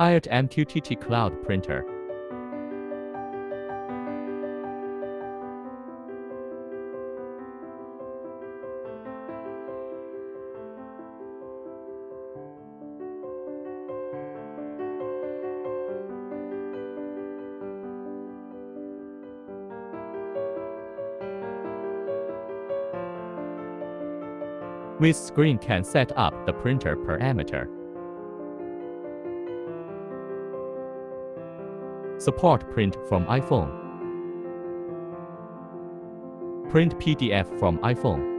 IoT MQTT Cloud Printer. With screen can set up the printer parameter. Support print from iPhone. Print PDF from iPhone.